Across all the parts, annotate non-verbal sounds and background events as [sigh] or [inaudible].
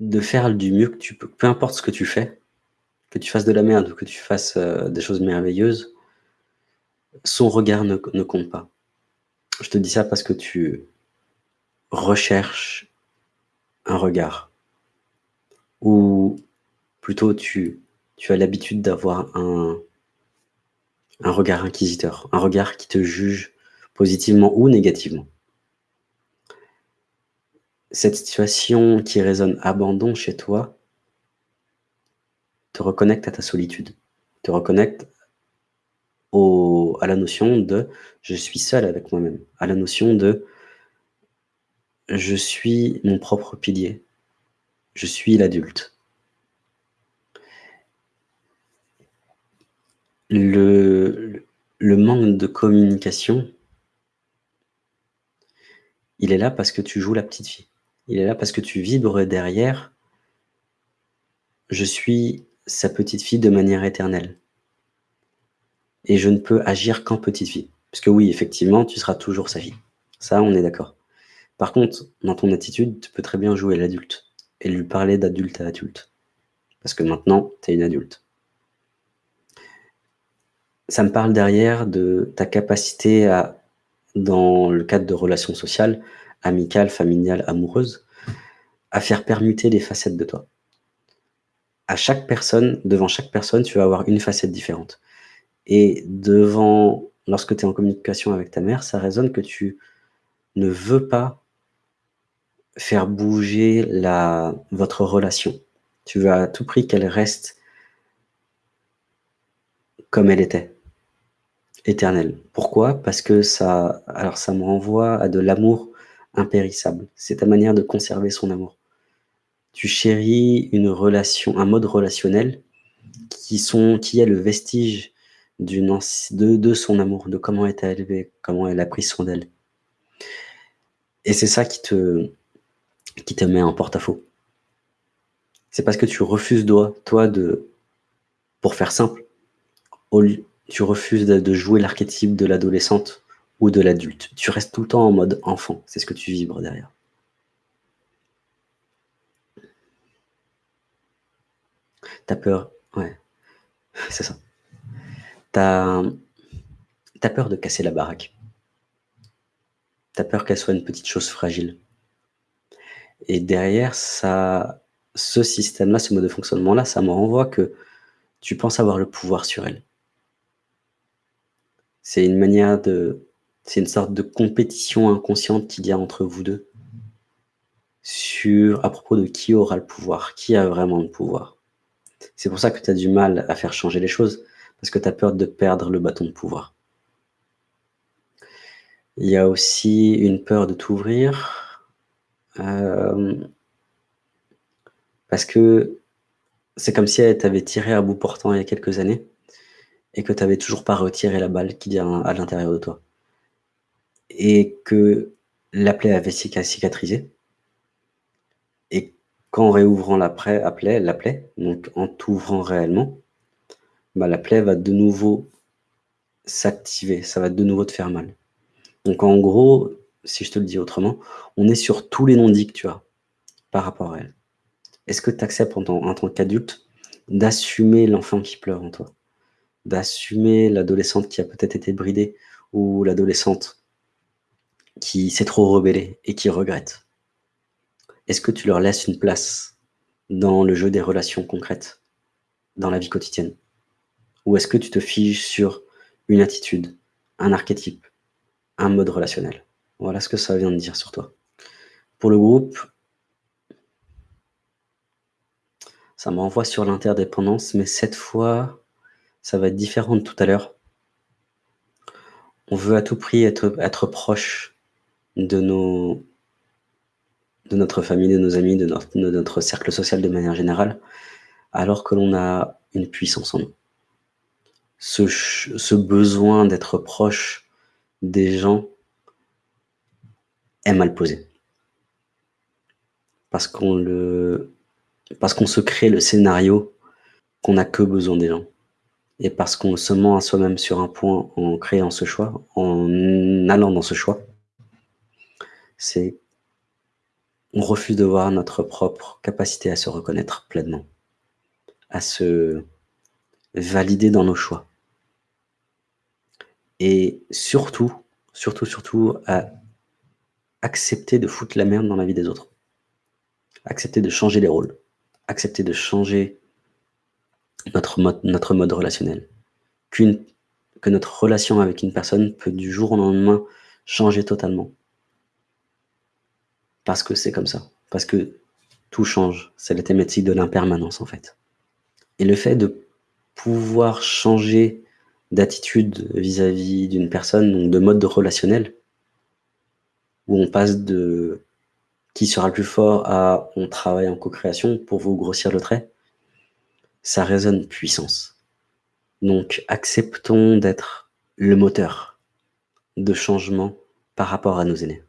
de faire du mieux que tu peux, peu importe ce que tu fais, que tu fasses de la merde ou que tu fasses euh, des choses merveilleuses, son regard ne, compte pas. Je te dis ça parce que tu recherches un regard. Ou plutôt tu, as l'habitude d'avoir un regard inquisiteur, un regard qui te juge positivement ou négativement. Cette situation qui résonne abandon chez toi te reconnecte à ta solitude, te reconnecte au, à la notion de « je suis seul avec moi-même », à la notion de « je suis mon propre pilier, je suis l'adulte ». Le, le manque de communication, il est là parce que tu joues la petite fille. Il est là parce que tu vibres derrière « je suis sa petite fille de manière éternelle ». Et je ne peux agir qu'en petite fille. Parce que oui, effectivement, tu seras toujours sa fille. Ça, on est d'accord. Par contre, dans ton attitude, tu peux très bien jouer l'adulte et lui parler d'adulte à adulte. Parce que maintenant, tu es une adulte ça me parle derrière de ta capacité à, dans le cadre de relations sociales, amicales, familiales, amoureuses, à faire permuter les facettes de toi. À chaque personne, devant chaque personne, tu vas avoir une facette différente. Et devant, lorsque tu es en communication avec ta mère, ça résonne que tu ne veux pas faire bouger la, votre relation. Tu veux à tout prix qu'elle reste comme elle était éternel. Pourquoi? Parce que ça, alors ça me renvoie à de l'amour impérissable. C'est ta manière de conserver son amour. Tu chéris une relation, un mode relationnel qui, sont, qui est le vestige de, son amour, de comment elle t'a élevé, comment elle a pris soin d'elle. Et c'est ça qui te, qui te met en porte-à-faux. C'est parce que tu refuses, toi, de, pour faire simple, tu refuses de, jouer l'archétype de l'adolescente ou de l'adulte. Tu restes tout le temps en mode enfant. C'est ce que tu vibres derrière. T'as peur, ouais, [laughs] c'est ça. T'as as peur de casser la baraque. T'as peur qu'elle soit une petite chose fragile. Et derrière, ça, ce système-là, ce mode de fonctionnement-là, ça me renvoie que tu penses avoir le pouvoir sur elle. C'est une manière de... C'est une sorte de compétition inconsciente qu'il y a entre vous deux sur à propos de qui aura le pouvoir, qui a vraiment le pouvoir. C'est pour ça que tu as du mal à faire changer les choses, parce que tu as peur de perdre le bâton de pouvoir. Il y a aussi une peur de t'ouvrir, euh, parce que c'est comme si elle t'avait tiré à bout portant il y a quelques années, et que tu n'avais toujours pas retiré la balle qui vient à l'intérieur de toi. Et que la plaie avait cicatrisé. Et qu'en réouvrant la plaie, la plaie, donc en t'ouvrant réellement, bah, la plaie va de nouveau s'activer, ça va de nouveau te faire mal. Donc en gros, si je te le dis autrement, on est sur tous les non-dits que tu as par rapport à elle. Est-ce que tu acceptes en tant qu'adulte d'assumer l'enfant qui pleure en toi? D'assumer l'adolescente qui a peut-être été bridée ou l'adolescente qui s'est trop rebellée et qui regrette Est-ce que tu leur laisses une place dans le jeu des relations concrètes, dans la vie quotidienne? Ou est-ce que tu te figes sur une attitude, un archétype, un mode relationnel? Voilà ce que ça vient de dire sur toi. Pour le groupe, ça me renvoie sur l'interdépendance, mais cette fois, ça va être différent de tout à l'heure. On veut à tout prix être proche de, notre famille, de nos amis, de notre, cercle social de manière générale, alors que l'on a une puissance en nous. Ce, besoin d'être proche des gens est mal posé. Parce qu'on parce qu'on se crée le scénario qu'on n'a que besoin des gens. Et parce qu'on se ment à soi-même sur un point en créant ce choix, en allant dans ce choix, c'est on refuse de voir notre propre capacité à se reconnaître pleinement, à se valider dans nos choix. Et surtout, surtout, surtout, à accepter de foutre la merde dans la vie des autres. Accepter de changer les rôles. Accepter de changer notre mode, relationnel. Que notre relation avec une personne peut du jour au lendemain changer totalement. Parce que c'est comme ça. Parce que tout change. C'est la thématique de l'impermanence, en fait. Et le fait de pouvoir changer d'attitude vis-à-vis d'une personne, donc de mode relationnel, où on passe de qui sera le plus fort à on travaille en co-création pour vous grossir le trait, ça résonne puissance. Donc acceptons d'être le moteur de changement par rapport à nos aînés,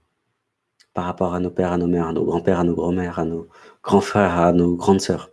par rapport à nos pères, à nos mères, à nos grands-pères, à nos grands-mères, à nos grands frères, à nos grandes sœurs.